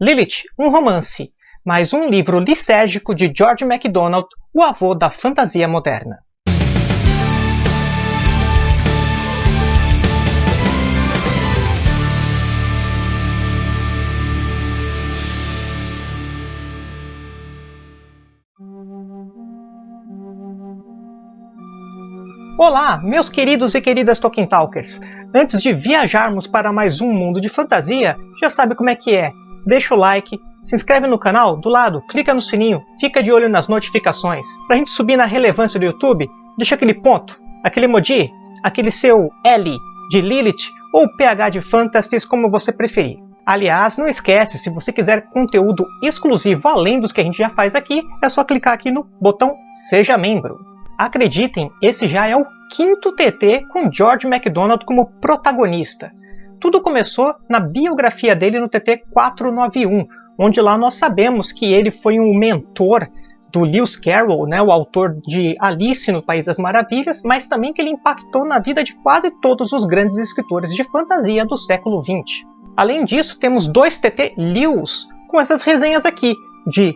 Lilith, um romance, mais um livro lisérgico de George MacDonald, o avô da fantasia moderna. Olá, meus queridos e queridas Tolkien Talkers! Antes de viajarmos para mais um mundo de fantasia, já sabe como é que é deixa o like, se inscreve no canal, do lado, clica no sininho, fica de olho nas notificações. Para a gente subir na relevância do YouTube, deixa aquele ponto, aquele emoji, aquele seu L de Lilith ou PH de Fantasties, como você preferir. Aliás, não esquece, se você quiser conteúdo exclusivo além dos que a gente já faz aqui, é só clicar aqui no botão Seja Membro. Acreditem, esse já é o quinto TT com George MacDonald como protagonista. Tudo começou na biografia dele no TT 491, onde lá nós sabemos que ele foi um mentor do Lewis Carroll, né, o autor de Alice no País das Maravilhas, mas também que ele impactou na vida de quase todos os grandes escritores de fantasia do século XX. Além disso, temos dois TT Lewis com essas resenhas aqui, de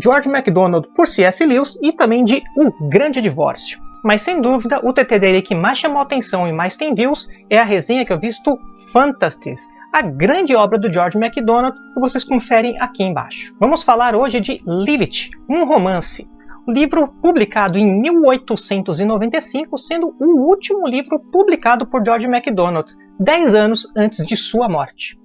George MacDonald por C.S. Lewis e também de O Grande Divórcio. Mas sem dúvida, o TT dele que mais chamou atenção e mais tem views é a resenha que eu visto Fantasties, a grande obra do George MacDonald, que vocês conferem aqui embaixo. Vamos falar hoje de Lilith, um romance, um livro publicado em 1895, sendo o último livro publicado por George MacDonald, 10 anos antes de sua morte.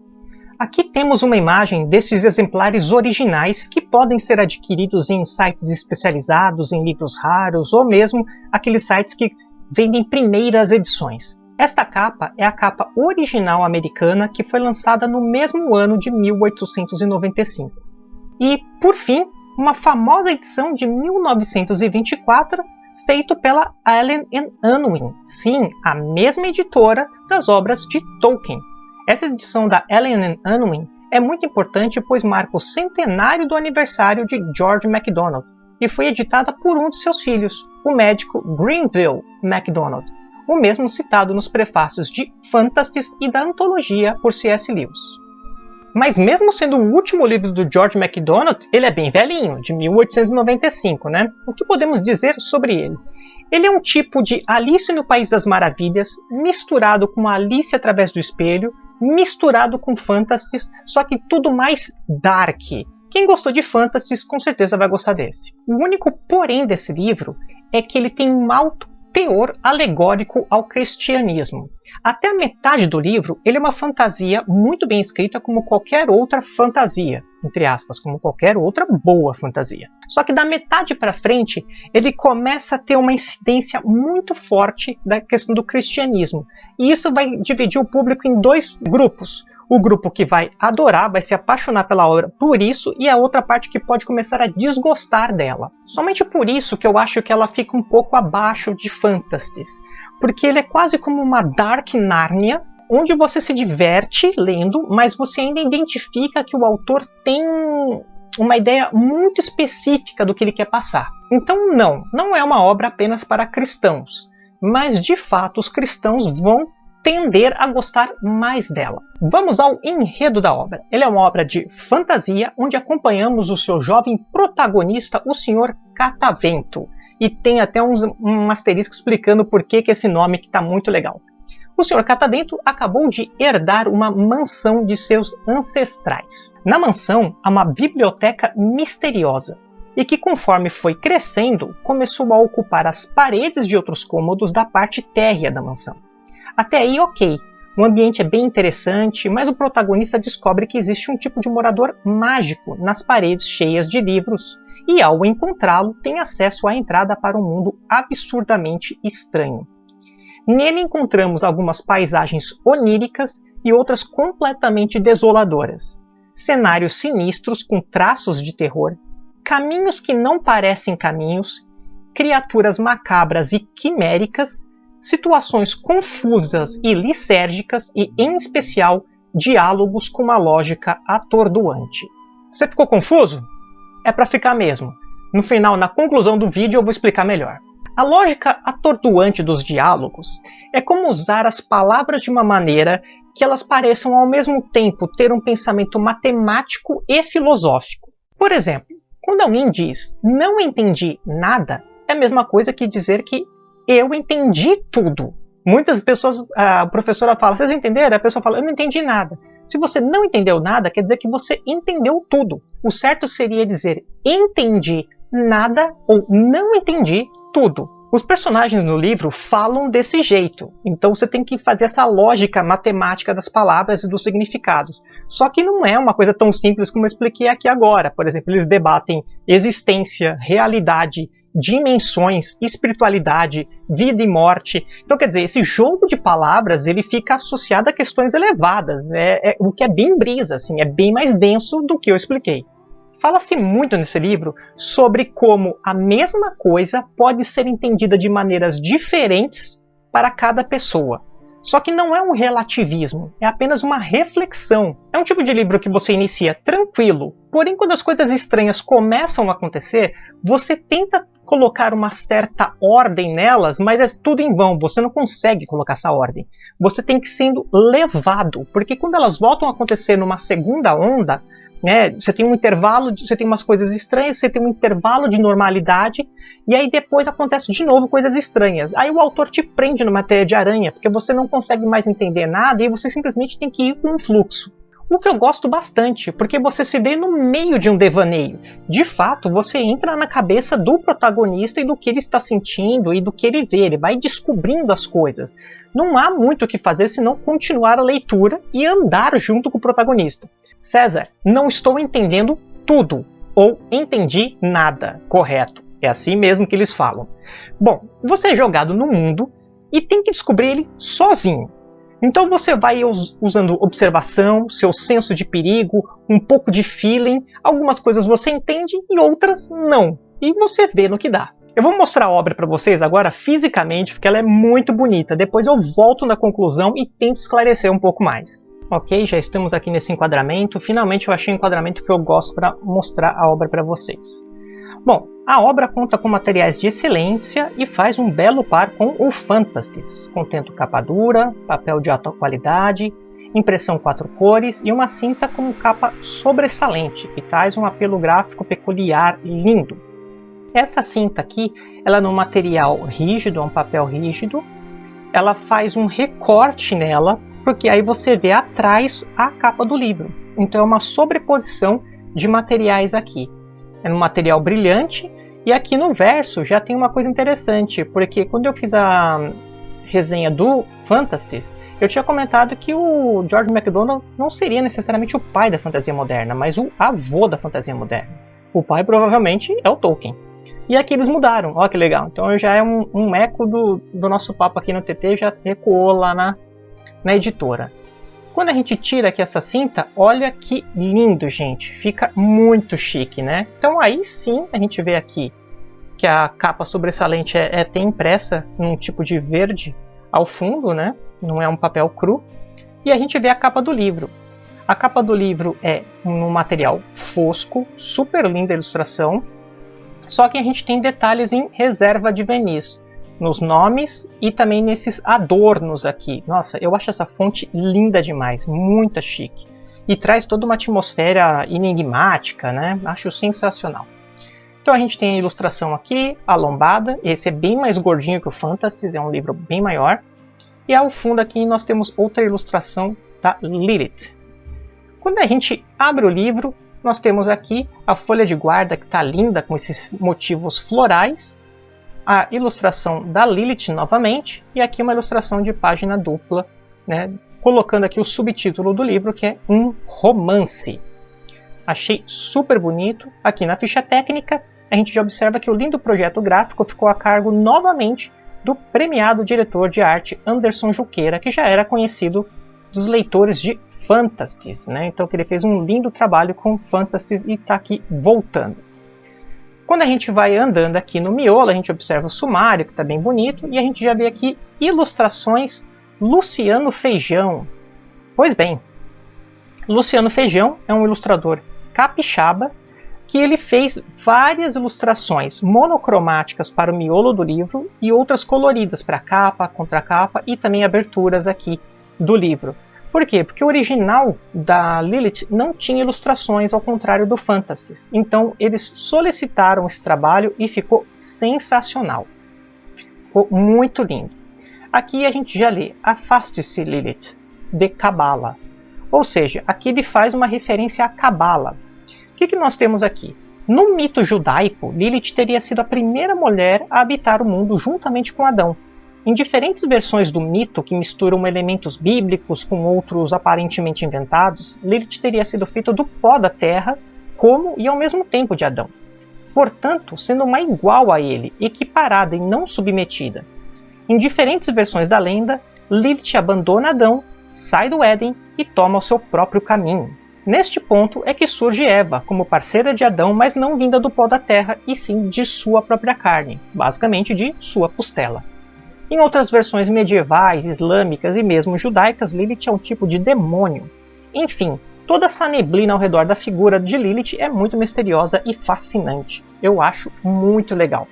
Aqui temos uma imagem desses exemplares originais que podem ser adquiridos em sites especializados, em livros raros ou mesmo aqueles sites que vendem primeiras edições. Esta capa é a capa original americana que foi lançada no mesmo ano de 1895. E, por fim, uma famosa edição de 1924 feito pela Allen Unwin, sim, a mesma editora das obras de Tolkien, essa edição da Ellen Unwin é muito importante pois marca o centenário do aniversário de George MacDonald e foi editada por um de seus filhos, o médico Greenville MacDonald, o mesmo citado nos prefácios de Fantasties e da antologia por C.S. Lewis. Mas mesmo sendo o último livro do George MacDonald, ele é bem velhinho, de 1895, né? O que podemos dizer sobre ele? Ele é um tipo de Alice no País das Maravilhas, misturado com Alice através do espelho, misturado com Fantasy, só que tudo mais dark. Quem gostou de Fantasy com certeza vai gostar desse. O único porém desse livro é que ele tem um alto teor alegórico ao cristianismo. Até a metade do livro, ele é uma fantasia muito bem escrita como qualquer outra fantasia, entre aspas, como qualquer outra boa fantasia. Só que da metade para frente, ele começa a ter uma incidência muito forte da questão do cristianismo. E isso vai dividir o público em dois grupos o grupo que vai adorar, vai se apaixonar pela obra por isso, e a outra parte que pode começar a desgostar dela. Somente por isso que eu acho que ela fica um pouco abaixo de Fantasties, porque ele é quase como uma Dark Narnia, onde você se diverte lendo, mas você ainda identifica que o autor tem uma ideia muito específica do que ele quer passar. Então, não, não é uma obra apenas para cristãos, mas de fato os cristãos vão tender a gostar mais dela. Vamos ao enredo da obra. Ele é uma obra de fantasia onde acompanhamos o seu jovem protagonista, o Sr. Catavento. E tem até uns, um asterisco explicando por que, que esse nome está muito legal. O Sr. Catavento acabou de herdar uma mansão de seus ancestrais. Na mansão há uma biblioteca misteriosa e que, conforme foi crescendo, começou a ocupar as paredes de outros cômodos da parte térrea da mansão. Até aí, ok. O ambiente é bem interessante, mas o protagonista descobre que existe um tipo de morador mágico nas paredes cheias de livros, e ao encontrá-lo, tem acesso à entrada para um mundo absurdamente estranho. Nele encontramos algumas paisagens oníricas e outras completamente desoladoras, cenários sinistros com traços de terror, caminhos que não parecem caminhos, criaturas macabras e quiméricas situações confusas e lisérgicas e, em especial, diálogos com uma lógica atordoante. Você ficou confuso? É para ficar mesmo. No final, na conclusão do vídeo, eu vou explicar melhor. A lógica atordoante dos diálogos é como usar as palavras de uma maneira que elas pareçam ao mesmo tempo ter um pensamento matemático e filosófico. Por exemplo, quando alguém diz não entendi nada, é a mesma coisa que dizer que eu entendi tudo. Muitas pessoas, a professora fala, vocês entenderam? A pessoa fala, eu não entendi nada. Se você não entendeu nada, quer dizer que você entendeu tudo. O certo seria dizer entendi nada ou não entendi tudo. Os personagens no livro falam desse jeito, então você tem que fazer essa lógica matemática das palavras e dos significados. Só que não é uma coisa tão simples como eu expliquei aqui agora. Por exemplo, eles debatem existência, realidade, dimensões, espiritualidade, vida e morte. Então, quer dizer, esse jogo de palavras ele fica associado a questões elevadas, né? É, o que é bem brisa, assim, é bem mais denso do que eu expliquei. Fala-se muito nesse livro sobre como a mesma coisa pode ser entendida de maneiras diferentes para cada pessoa. Só que não é um relativismo, é apenas uma reflexão. É um tipo de livro que você inicia tranquilo, porém, quando as coisas estranhas começam a acontecer, você tenta colocar uma certa ordem nelas, mas é tudo em vão, você não consegue colocar essa ordem. Você tem que sendo levado, porque quando elas voltam a acontecer numa segunda onda, né? Você tem um intervalo, de, você tem umas coisas estranhas, você tem um intervalo de normalidade, e aí depois acontece de novo coisas estranhas. Aí o autor te prende numa teia de aranha, porque você não consegue mais entender nada e você simplesmente tem que ir com um fluxo. O que eu gosto bastante, porque você se vê no meio de um devaneio. De fato, você entra na cabeça do protagonista e do que ele está sentindo e do que ele vê. Ele vai descobrindo as coisas. Não há muito o que fazer senão continuar a leitura e andar junto com o protagonista. César, não estou entendendo tudo. Ou entendi nada. Correto. É assim mesmo que eles falam. Bom, você é jogado no mundo e tem que descobrir ele sozinho. Então você vai usando observação, seu senso de perigo, um pouco de feeling, algumas coisas você entende e outras não. E você vê no que dá. Eu vou mostrar a obra para vocês agora fisicamente, porque ela é muito bonita. Depois eu volto na conclusão e tento esclarecer um pouco mais. Ok, já estamos aqui nesse enquadramento. Finalmente eu achei um enquadramento que eu gosto para mostrar a obra para vocês. Bom, a obra conta com materiais de excelência e faz um belo par com o Fantastis, contendo capa dura, papel de alta qualidade, impressão quatro cores e uma cinta com capa sobressalente, que traz um apelo gráfico peculiar e lindo. Essa cinta aqui, ela é num material rígido, é um papel rígido, ela faz um recorte nela, porque aí você vê atrás a capa do livro. Então é uma sobreposição de materiais aqui é um material brilhante. E aqui no verso já tem uma coisa interessante, porque quando eu fiz a resenha do Fantasties, eu tinha comentado que o George MacDonald não seria necessariamente o pai da fantasia moderna, mas o avô da fantasia moderna. O pai provavelmente é o Tolkien. E aqui eles mudaram, olha que legal. Então já é um, um eco do, do nosso papo aqui no TT, já ecoou lá na, na editora. Quando a gente tira aqui essa cinta, olha que lindo, gente. Fica muito chique, né? Então aí sim a gente vê aqui que a capa sobressalente é, é tem impressa num tipo de verde ao fundo, né? Não é um papel cru. E a gente vê a capa do livro. A capa do livro é um material fosco, super linda a ilustração, só que a gente tem detalhes em reserva de verniz nos nomes e também nesses adornos aqui. Nossa, eu acho essa fonte linda demais, muito chique. E traz toda uma atmosfera enigmática, né? Acho sensacional. Então a gente tem a ilustração aqui, a lombada. Esse é bem mais gordinho que o Fantasties, é um livro bem maior. E ao fundo aqui nós temos outra ilustração da Lilith. Quando a gente abre o livro, nós temos aqui a folha de guarda que está linda com esses motivos florais a ilustração da Lilith novamente, e aqui uma ilustração de página dupla, né, colocando aqui o subtítulo do livro, que é Um Romance. Achei super bonito. Aqui na ficha técnica, a gente já observa que o lindo projeto gráfico ficou a cargo novamente do premiado diretor de arte Anderson Juqueira, que já era conhecido dos leitores de Fantasties, né? Então que ele fez um lindo trabalho com Fantasties e está aqui voltando. Quando a gente vai andando aqui no miolo, a gente observa o sumário, que está bem bonito, e a gente já vê aqui ilustrações Luciano Feijão. Pois bem, Luciano Feijão é um ilustrador capixaba, que ele fez várias ilustrações monocromáticas para o miolo do livro e outras coloridas para capa, contracapa e também aberturas aqui do livro. Por quê? Porque o original da Lilith não tinha ilustrações, ao contrário do Phantastes. Então eles solicitaram esse trabalho e ficou sensacional. Ficou muito lindo. Aqui a gente já lê Afaste-se, Lilith, de Cabala. Ou seja, aqui ele faz uma referência à Cabala, que, que nós temos aqui? No mito judaico, Lilith teria sido a primeira mulher a habitar o mundo juntamente com Adão. Em diferentes versões do mito que misturam elementos bíblicos com outros aparentemente inventados, Lilith teria sido feita do pó da terra, como e ao mesmo tempo de Adão. Portanto, sendo uma igual a ele, equiparada e não submetida. Em diferentes versões da lenda, Lilith abandona Adão, sai do Éden e toma o seu próprio caminho. Neste ponto é que surge Eva como parceira de Adão, mas não vinda do pó da terra, e sim de sua própria carne, basicamente de sua costela. Em outras versões medievais, islâmicas e mesmo judaicas, Lilith é um tipo de demônio. Enfim, toda essa neblina ao redor da figura de Lilith é muito misteriosa e fascinante. Eu acho muito legal.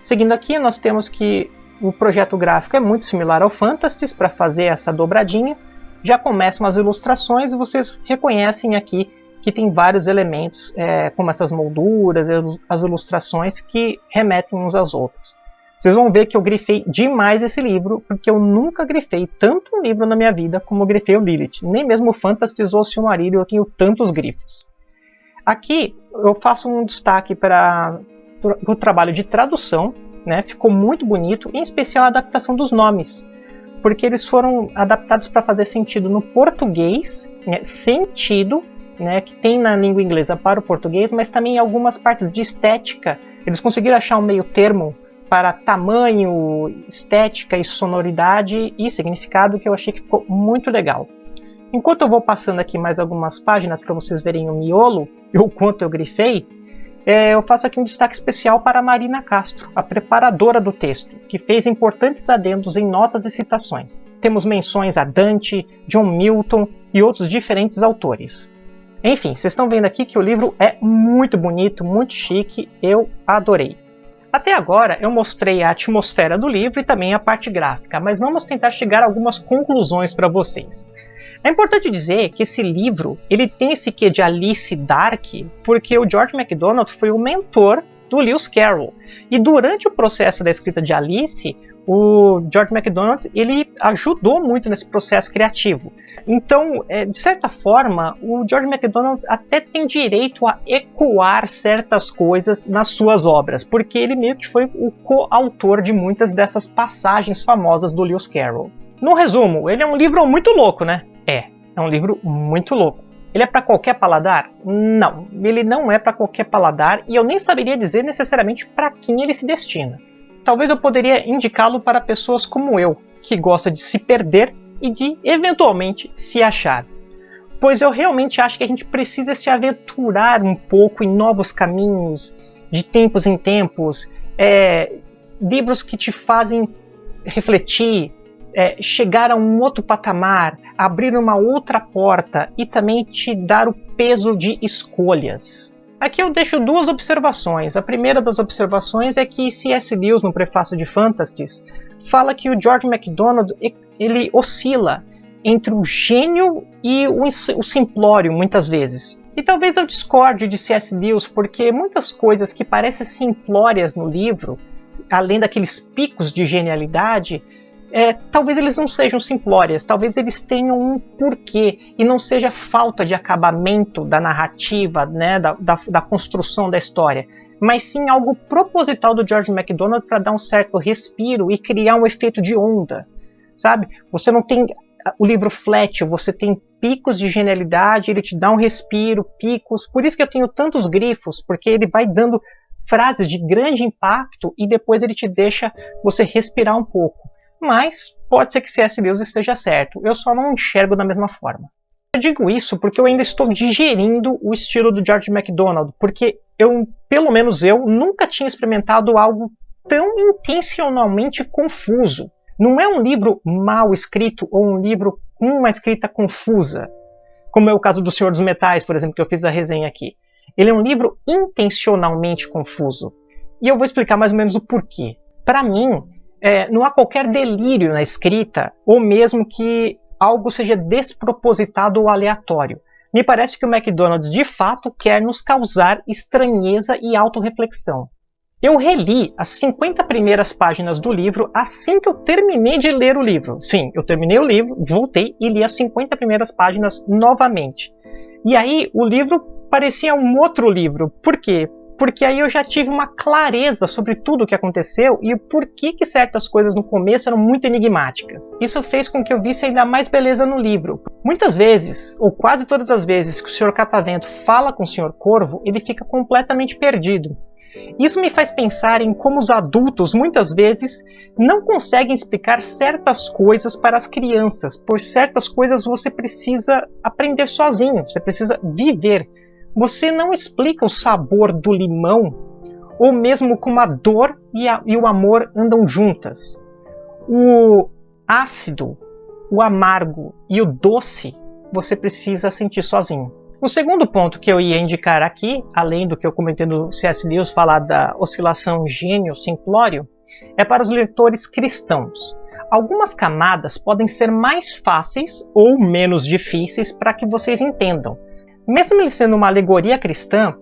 Seguindo aqui, nós temos que o projeto gráfico é muito similar ao Phantastes para fazer essa dobradinha, já começam as ilustrações e vocês reconhecem aqui que tem vários elementos, é, como essas molduras, as ilustrações que remetem uns aos outros. Vocês vão ver que eu grifei demais esse livro, porque eu nunca grifei tanto um livro na minha vida como eu grifei o Lilith. Nem mesmo o Fantasy ou o Silmarillion eu tenho tantos grifos. Aqui eu faço um destaque para o trabalho de tradução, né? ficou muito bonito, em especial a adaptação dos nomes porque eles foram adaptados para fazer sentido no português, né, sentido, né, que tem na língua inglesa para o português, mas também algumas partes de estética. Eles conseguiram achar um meio termo para tamanho, estética e sonoridade e significado que eu achei que ficou muito legal. Enquanto eu vou passando aqui mais algumas páginas para vocês verem o miolo e o quanto eu grifei, é, eu faço aqui um destaque especial para Marina Castro, a preparadora do texto, que fez importantes adendos em notas e citações. Temos menções a Dante, John Milton e outros diferentes autores. Enfim, vocês estão vendo aqui que o livro é muito bonito, muito chique, eu adorei. Até agora eu mostrei a atmosfera do livro e também a parte gráfica, mas vamos tentar chegar a algumas conclusões para vocês. É importante dizer que esse livro ele tem esse quê de Alice Dark, porque o George MacDonald foi o mentor do Lewis Carroll. E durante o processo da escrita de Alice, o George MacDonald ele ajudou muito nesse processo criativo. Então, é, de certa forma, o George MacDonald até tem direito a ecoar certas coisas nas suas obras, porque ele meio que foi o coautor de muitas dessas passagens famosas do Lewis Carroll. No resumo, ele é um livro muito louco, né? É, é um livro muito louco. Ele é para qualquer paladar? Não, ele não é para qualquer paladar e eu nem saberia dizer necessariamente para quem ele se destina. Talvez eu poderia indicá-lo para pessoas como eu, que gosta de se perder e de eventualmente se achar. Pois eu realmente acho que a gente precisa se aventurar um pouco em novos caminhos, de tempos em tempos, é, livros que te fazem refletir, é, chegar a um outro patamar, abrir uma outra porta e também te dar o peso de escolhas. Aqui eu deixo duas observações. A primeira das observações é que C.S. Lewis, no prefácio de Phantastes, fala que o George MacDonald ele oscila entre o gênio e o, o simplório, muitas vezes. E talvez eu discorde de C.S. Lewis, porque muitas coisas que parecem simplórias no livro, além daqueles picos de genialidade, é, talvez eles não sejam simplórias, talvez eles tenham um porquê e não seja falta de acabamento da narrativa, né, da, da, da construção da história, mas sim algo proposital do George MacDonald para dar um certo respiro e criar um efeito de onda, sabe? Você não tem o livro flat, você tem picos de genialidade, ele te dá um respiro, picos, por isso que eu tenho tantos grifos, porque ele vai dando frases de grande impacto e depois ele te deixa você respirar um pouco mas pode ser que C.S. Lewis esteja certo, eu só não enxergo da mesma forma. Eu digo isso porque eu ainda estou digerindo o estilo do George MacDonald, porque eu, pelo menos eu, nunca tinha experimentado algo tão intencionalmente confuso. Não é um livro mal escrito ou um livro com uma escrita confusa, como é o caso do Senhor dos Metais, por exemplo, que eu fiz a resenha aqui. Ele é um livro intencionalmente confuso. E eu vou explicar mais ou menos o porquê. Para mim, é, não há qualquer delírio na escrita, ou mesmo que algo seja despropositado ou aleatório. Me parece que o McDonald's de fato quer nos causar estranheza e autorreflexão. Eu reli as 50 primeiras páginas do livro assim que eu terminei de ler o livro. Sim, eu terminei o livro, voltei e li as 50 primeiras páginas novamente. E aí o livro parecia um outro livro. Por quê? Porque aí eu já tive uma clareza sobre tudo o que aconteceu e o porquê que certas coisas no começo eram muito enigmáticas. Isso fez com que eu visse ainda mais beleza no livro. Muitas vezes, ou quase todas as vezes que o Sr. Catavento fala com o Sr. Corvo, ele fica completamente perdido. Isso me faz pensar em como os adultos muitas vezes não conseguem explicar certas coisas para as crianças, por certas coisas você precisa aprender sozinho, você precisa viver. Você não explica o sabor do limão, ou mesmo como a dor e, a, e o amor andam juntas. O ácido, o amargo e o doce você precisa sentir sozinho. O segundo ponto que eu ia indicar aqui, além do que eu comentei no C.S. Lewis falar da oscilação gênio-simplório, é para os leitores cristãos. Algumas camadas podem ser mais fáceis ou menos difíceis para que vocês entendam. Mesmo ele sendo uma alegoria cristã,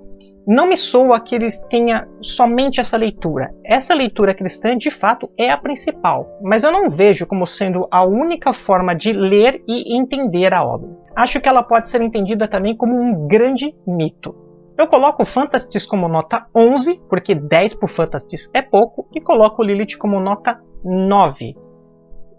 não me soa que ele tenha somente essa leitura. Essa leitura cristã, de fato, é a principal, mas eu não vejo como sendo a única forma de ler e entender a obra. Acho que ela pode ser entendida também como um grande mito. Eu coloco o Fantastis como nota 11, porque 10 por Fantastis é pouco, e coloco o Lilith como nota 9,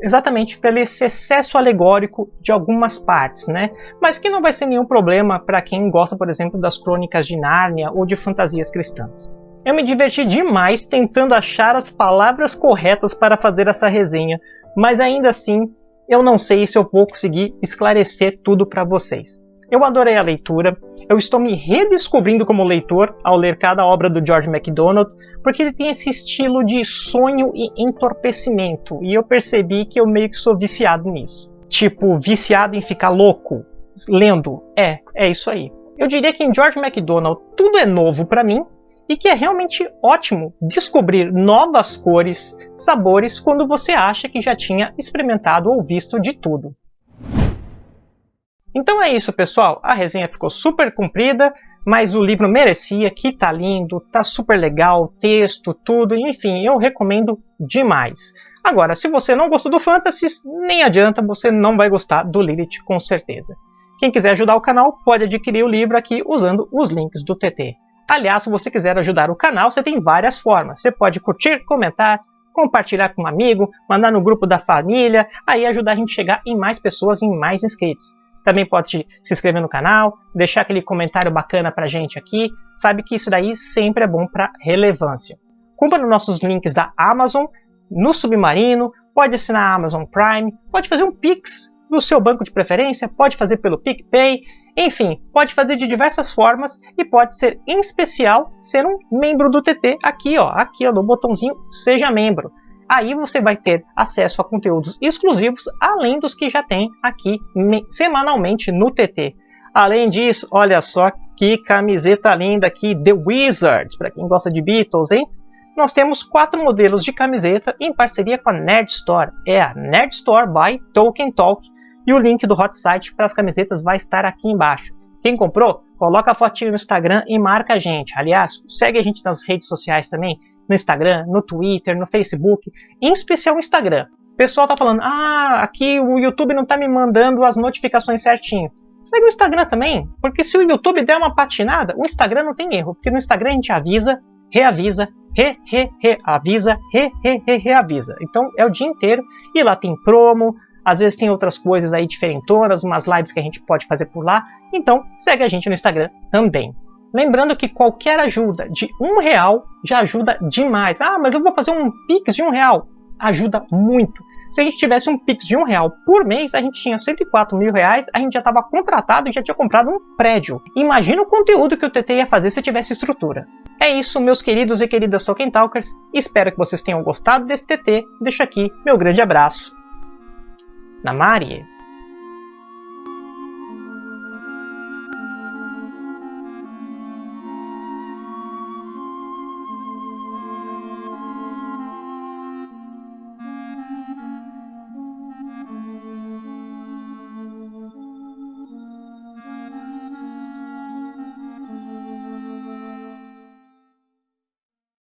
exatamente pelo excesso alegórico de algumas partes, né? Mas que não vai ser nenhum problema para quem gosta, por exemplo, das crônicas de Nárnia ou de fantasias cristãs. Eu me diverti demais tentando achar as palavras corretas para fazer essa resenha, mas ainda assim eu não sei se eu vou conseguir esclarecer tudo para vocês. Eu adorei a leitura, eu estou me redescobrindo como leitor ao ler cada obra do George MacDonald, porque ele tem esse estilo de sonho e entorpecimento, e eu percebi que eu meio que sou viciado nisso. Tipo, viciado em ficar louco lendo. É, é isso aí. Eu diria que em George MacDonald tudo é novo para mim e que é realmente ótimo descobrir novas cores, sabores quando você acha que já tinha experimentado ou visto de tudo. Então é isso, pessoal. A resenha ficou super comprida, mas o livro merecia, que tá lindo, tá super legal, texto, tudo, enfim, eu recomendo demais. Agora, se você não gostou do Fantasy, nem adianta, você não vai gostar do Lilith com certeza. Quem quiser ajudar o canal pode adquirir o livro aqui usando os links do TT. Aliás, se você quiser ajudar o canal, você tem várias formas. Você pode curtir, comentar, compartilhar com um amigo, mandar no grupo da família, aí ajudar a gente a chegar em mais pessoas, em mais inscritos. Também pode se inscrever no canal, deixar aquele comentário bacana pra gente aqui. Sabe que isso daí sempre é bom para relevância. Compra nos nossos links da Amazon, no Submarino, pode assinar a Amazon Prime, pode fazer um Pix no seu banco de preferência, pode fazer pelo PicPay, enfim, pode fazer de diversas formas e pode ser, em especial, ser um membro do TT aqui, ó, aqui ó, no botãozinho Seja Membro. Aí você vai ter acesso a conteúdos exclusivos, além dos que já tem aqui semanalmente no TT. Além disso, olha só que camiseta linda aqui, The Wizards, para quem gosta de Beatles, hein? Nós temos quatro modelos de camiseta em parceria com a Nerd Store. É a Nerd Store by Tolkien Talk e o link do hot site para as camisetas vai estar aqui embaixo. Quem comprou, coloca a fotinho no Instagram e marca a gente. Aliás, segue a gente nas redes sociais também no Instagram, no Twitter, no Facebook, em especial no Instagram. O pessoal tá falando, ah, aqui o YouTube não tá me mandando as notificações certinho. Segue o Instagram também, porque se o YouTube der uma patinada, o Instagram não tem erro, porque no Instagram a gente avisa, reavisa, re, re, reavisa, re, re, re, reavisa. Então é o dia inteiro e lá tem promo, às vezes tem outras coisas aí diferentonas, umas lives que a gente pode fazer por lá. Então segue a gente no Instagram também. Lembrando que qualquer ajuda de um real já ajuda demais. Ah, mas eu vou fazer um Pix de um real. Ajuda muito. Se a gente tivesse um Pix de um real por mês, a gente tinha 104 mil reais, a gente já estava contratado e já tinha comprado um prédio. Imagina o conteúdo que o TT ia fazer se tivesse estrutura. É isso, meus queridos e queridas Tolkien Talkers. Espero que vocês tenham gostado desse TT. Deixo aqui meu grande abraço. Na Marie.